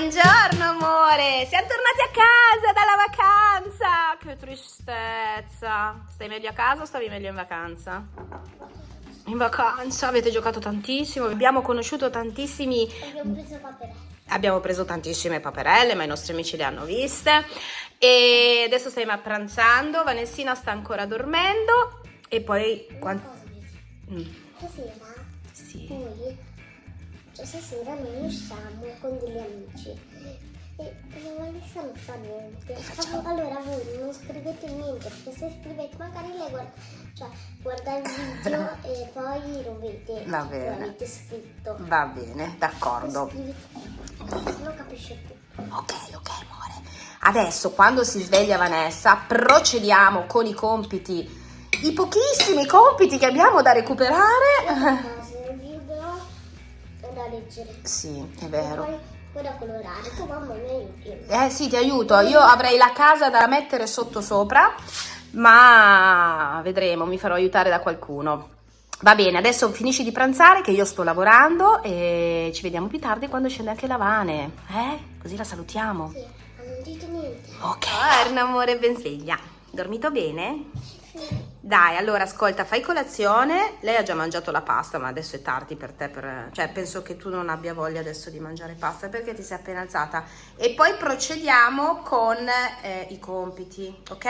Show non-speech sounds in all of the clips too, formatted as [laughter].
Buongiorno amore, siamo tornati a casa dalla vacanza. Che tristezza. Stai meglio a casa o stavi meglio in vacanza? In vacanza avete giocato tantissimo, abbiamo conosciuto tantissimi... Abbiamo preso paperelle. Abbiamo preso tantissime paperelle, ma i nostri amici le hanno viste. E adesso stiamo pranzando, Vanessina sta ancora dormendo. E poi... Una quan- cosa, Gigi. Mm, Stasera sì. cioè stasera noi usciamo con degli amici. E Vanessa non sa niente. Allora voi non scrivete niente, perché se scrivete magari lei guarda, cioè, guarda il video [laughs] e poi lo vede. Va bene. Avete scritto. Va bene, d'accordo. Scrivete, se no capisce tutto. Ok, ok, amore. Adesso, quando si sveglia Vanessa, procediamo con i compiti, i pochissimi compiti che abbiamo da recuperare. Leggere. Sì, è vero. poi, poi da colorare. Tu mamma mi aiuti. Eh sì, ti aiuto. Io avrei la casa da mettere sotto sopra, ma vedremo, mi farò aiutare da qualcuno. Va bene, adesso finisci di pranzare che io sto lavorando e ci vediamo più tardi quando scende anche la Vane. Eh? Così la salutiamo. Sì, ma non dite niente. Ok. Torna amore ben sveglia. Dormito bene? Sì. Dai, allora ascolta, fai colazione. Lei ha già mangiato la pasta, ma adesso è tardi per te. per- Cioè, penso che tu non abbia voglia adesso di mangiare pasta perché ti sei appena alzata. E poi procediamo con eh, i compiti, ok?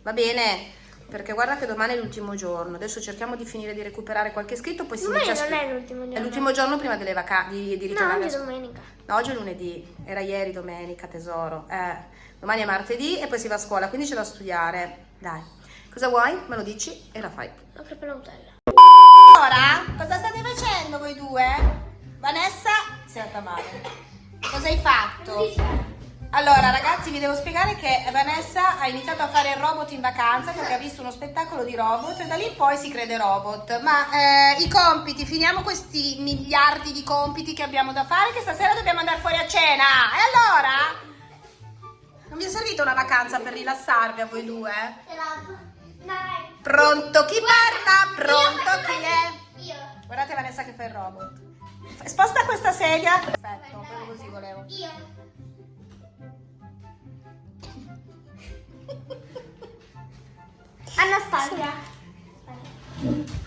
Va bene? Perché guarda che domani è l'ultimo giorno. Adesso cerchiamo di finire di recuperare qualche scritto, poi si Domani inizia non è l'ultimo giorno. È l'ultimo giorno prima delle vacanze, di, di No, ritornare oggi a è domenica. No, oggi è lunedì, era ieri domenica, tesoro. Eh, domani è martedì e poi si va a scuola, quindi c'è da studiare. Dai, cosa vuoi? Me lo dici e la fai. Apro per la Nutella. Ora, cosa state facendo voi due? Vanessa si è andata male. Cosa hai fatto? Allora, ragazzi, vi devo spiegare che Vanessa ha iniziato a fare il robot in vacanza perché ha visto uno spettacolo di robot e da lì in poi si crede robot. Ma eh, i compiti, finiamo questi miliardi di compiti che abbiamo da fare che stasera dobbiamo andare fuori a cena. E allora? Non vi è servita una vacanza per rilassarvi a voi due? Dai. Pronto chi parla? Pronto chi è? Io. Guardate Vanessa che fa il robot. Sposta questa sedia. Perfetto, proprio così volevo. Io. [laughs] Anastasia. [laughs]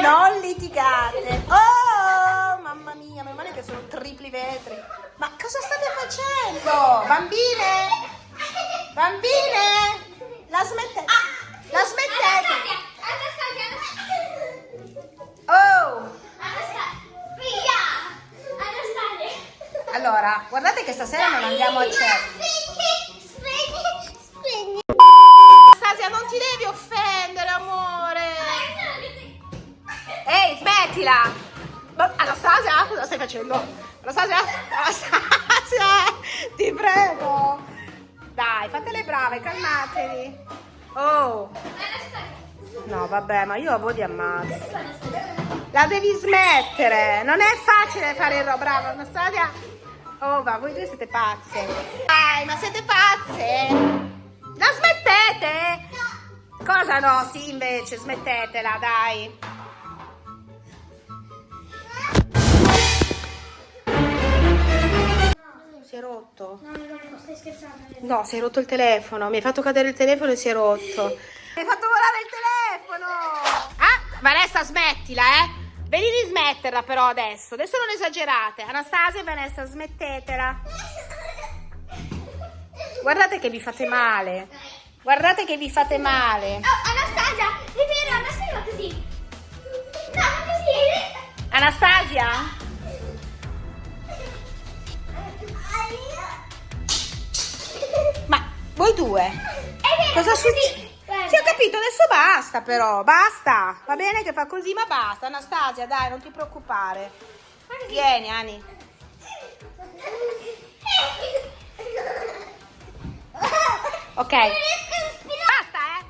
Non litigate. Oh, mamma mia, meno male che sono tripli vetri. Ma cosa state facendo? Bambine? Bambine? La smettete? La smettete? Anastasia. Oh! Anastasia. Via. Anastasia. Allora, guardate che stasera non andiamo a cena. Spegni, spegni. Anastasia, non ti devi offendere, amore. Ehi, smettila! Anastasia, cosa stai facendo? Anastasia? Anastasia! Fate le brave, calmatevi! Oh! No, vabbè, ma io a voi vi ammazzo. La devi smettere! Non è facile fare il. Bravo, Anastasia! Oh, va, voi due siete pazze! Dai, ma siete pazze? La smettete? Cosa no? Sì, invece, smettetela, dai! È rotto. No, no, no, stai scherzando. No, si è rotto il telefono. Mi hai fatto cadere il telefono e si è rotto. Mi hai fatto volare il telefono. Ah, Vanessa, smettila, eh. Vedi di smetterla però adesso. Adesso non esagerate. Anastasia e Vanessa, smettetela. Guardate che vi fate male. Guardate che vi fate male. Oh, Anastasia, è vero, Anastasia così. No, va così. Anastasia? Voi due? Vero, Cosa succede? Sì, ho capito, adesso basta però, basta. Va bene che fa così, ma basta. Anastasia, dai, non ti preoccupare. Vieni, Ani. Ok. Basta, eh.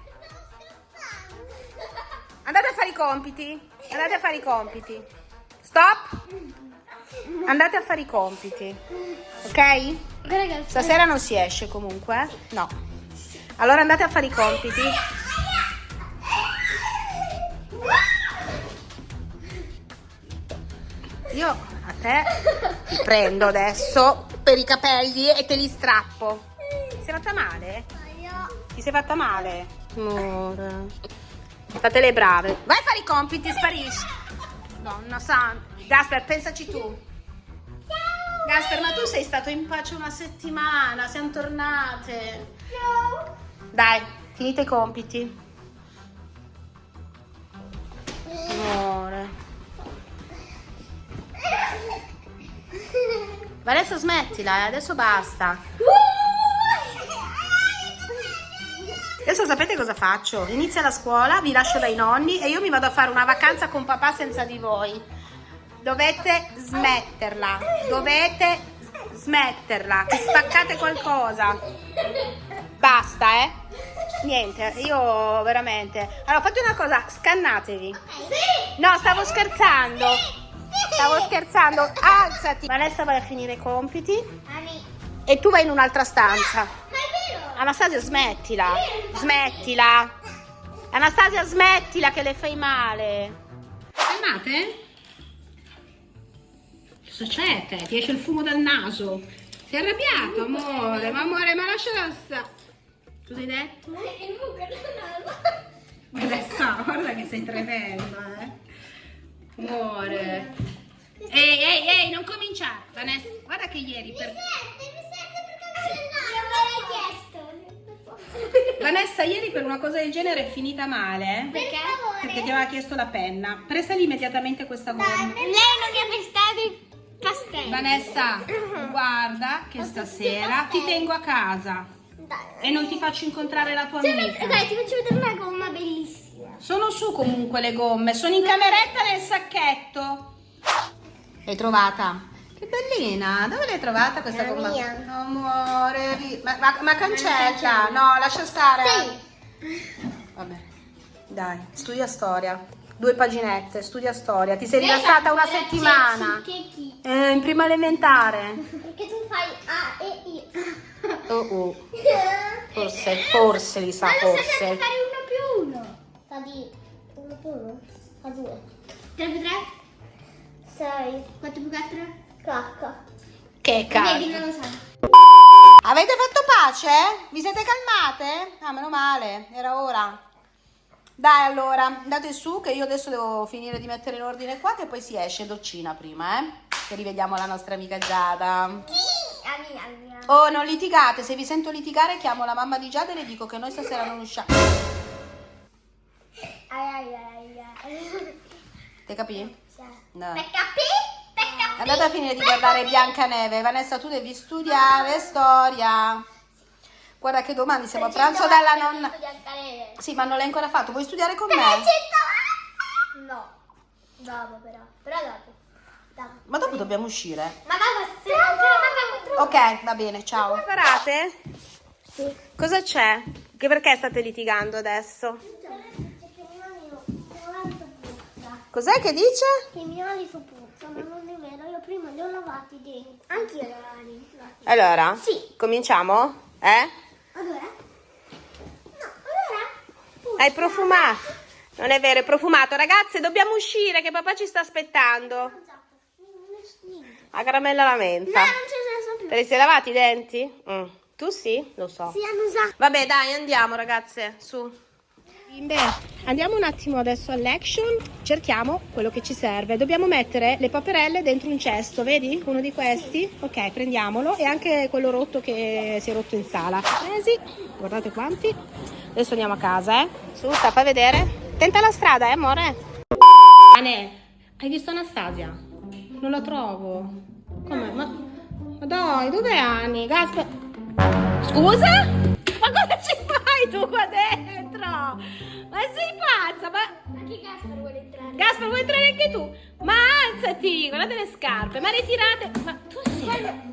Andate a fare i compiti. Andate a fare i compiti. Stop. Andate a fare i compiti. Ok? Ragazzi, Stasera non si esce comunque? eh? No. Allora andate a fare i compiti. Io te ti prendo adesso per i capelli e te li strappo. Ti sei fatta male? Ti sei fatta male? Amore. Fate le brave. Vai a fare i compiti, sparisci. Donna santa. Gasper, pensaci tu. Gasper, ma tu sei stato in pace una settimana, siamo tornate. Dai, finite i compiti. Amore. Vanessa smettila, eh, adesso basta. Adesso sapete cosa faccio? Inizia la scuola, vi lascio dai nonni e io mi vado a fare una vacanza con papà senza di voi. Dovete smetterla, dovete smetterla, spaccate qualcosa. Basta, eh? Niente, io veramente. Allora, fate una cosa, scannatevi. No, stavo scherzando. Stavo scherzando. Alzati. Vanessa vai a finire i compiti e tu vai in un'altra stanza. Anastasia, smettila. Smettila. Anastasia, smettila che le fai male. Calmate? C'è te? Ti esce il fumo dal naso. Sei arrabbiato, amore? Ma amore, ma lasciala stare. Cosa hai detto? Il buco Vanessa, guarda che sei tremendo, eh. Amore. Ehi, ehi, ehi, non cominciare. Vanessa, guarda che ieri per... Vanessa, ieri per una cosa del genere è finita male. eh? Perché? Perché ti aveva chiesto la penna. Presali immediatamente questa gomma. Lei non mi ha castello. Vanessa, guarda che stasera ti tengo a casa e non ti faccio incontrare la tua amica. Dai, ti faccio vedere una gomma bellissima. Sono su comunque le gomme, sono in cameretta nel sacchetto. L'hai trovata? Che bellina, dove l'hai trovata questa gomma? mia. Amore, ma, ma- ma cancella, no, lascia stare. Sì. Vabbè, dai, studia storia. Due paginette, studia storia. Ti sei rilassata una settimana. Eh, in prima elementare. Perché tu fai A e I. Oh oh, [laughs] forse, forse li sa, Ma forse. fare uno più uno. Fa di uno più uno? Fa due. 3 più 3? 6. 4 più 4? 4. Che Vedi, cazzo. non lo sai. Avete fatto pace? Vi siete calmate? Ah, meno male, era ora. Dai allora, andate su che io adesso devo finire di mettere in ordine qua che poi si esce doccina prima, eh? Che rivediamo la nostra amica Giada. Oh, non litigate, se vi sento litigare chiamo la mamma di Giada e le dico che noi stasera non usciamo. Ai, ai, ai, ai. Te capì? Sì. No. Per capì? Andate a finire di guardare Biancaneve. Vanessa, tu devi studiare storia. Guarda che domani siamo a pranzo dalla nonna. Sì, ma non l'hai ancora fatto. Vuoi studiare con me? No. Dopo però. Però dopo. Ma dopo dobbiamo uscire. Ma dopo se non ce la Ok, va bene, ciao. Preparate? Sì. Cosa c'è? Che perché state litigando adesso? Cos'è che dice? Che i miei ali sono puzza, ma non è vero, io prima li ho lavati dentro. Anch'io li ho lavati. Allora, Sì. cominciamo? Eh? Allora? No, allora? Hai profumato? Non è vero, è profumato. Ragazze, dobbiamo uscire che papà ci sta aspettando. La caramella la No, menta. non ce ne sono più. Te li sei lavati i denti? Mm. Tu sì? Lo so. Si hanno usato. Vabbè, dai, andiamo ragazze, su. Bimbe, andiamo un attimo adesso all'action, cerchiamo quello che ci serve. Dobbiamo mettere le paperelle dentro un cesto, vedi? Uno di questi? Ok, prendiamolo e anche quello rotto che si è rotto in sala. Presi, guardate quanti. Adesso andiamo a casa, eh. Su, sta, fai vedere. Tenta la strada, eh, amore. Ane, hai visto Anastasia? Non la trovo. Come? Ma, ma dai, dov'è Ani? Gasper... Scusa? Ma cosa ci fai tu qua dentro? Ma sei pazza? Ma... Anche Gaspar vuole entrare. Gaspar, vuoi entrare anche tu? Ma alzati, guardate le scarpe, ma ritirate... Ma tu sei...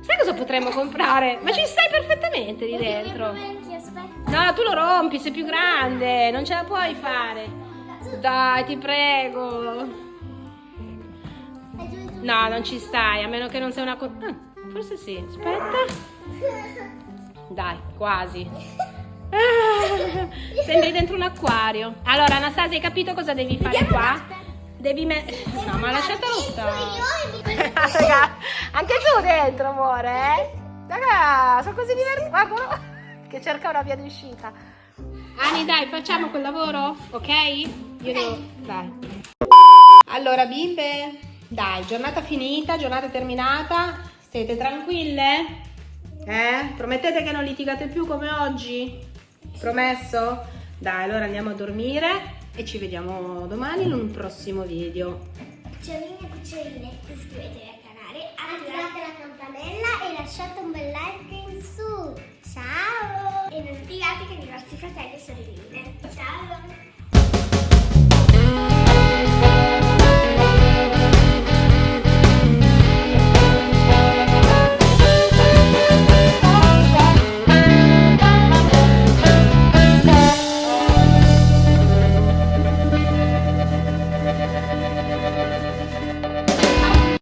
Sai cosa potremmo comprare? Ma ci stai perfettamente lì dentro. No, tu lo rompi, sei più grande, non ce la puoi fare. Dai, ti prego. No, non ci stai, a meno che non sei una... co- ah, forse sì, aspetta. Dai, quasi. Ah, sembri dentro un acquario. Allora, Anastasia, hai capito cosa devi fare qua? Devi mettere... No, ma lasciatelo stare. [laughs] Raga, anche tu dentro, amore, eh? Raga, sono così divertenti. Guardalo, che cerca una via d'uscita. Ani, dai, facciamo quel lavoro, ok? Io devo... Dai. Allora, bimbe, dai, giornata finita, giornata terminata. Siete tranquille? Eh? Promettete che non litigate più come oggi? Promesso? Dai, allora andiamo a dormire e ci vediamo domani in un prossimo video. Cuccioline e cuccioline, iscrivetevi al canale, attivate la campanella e lasciate un bel like in su. Ciao! E non dimenticate che i vostri fratelli e sorelline. Ciao!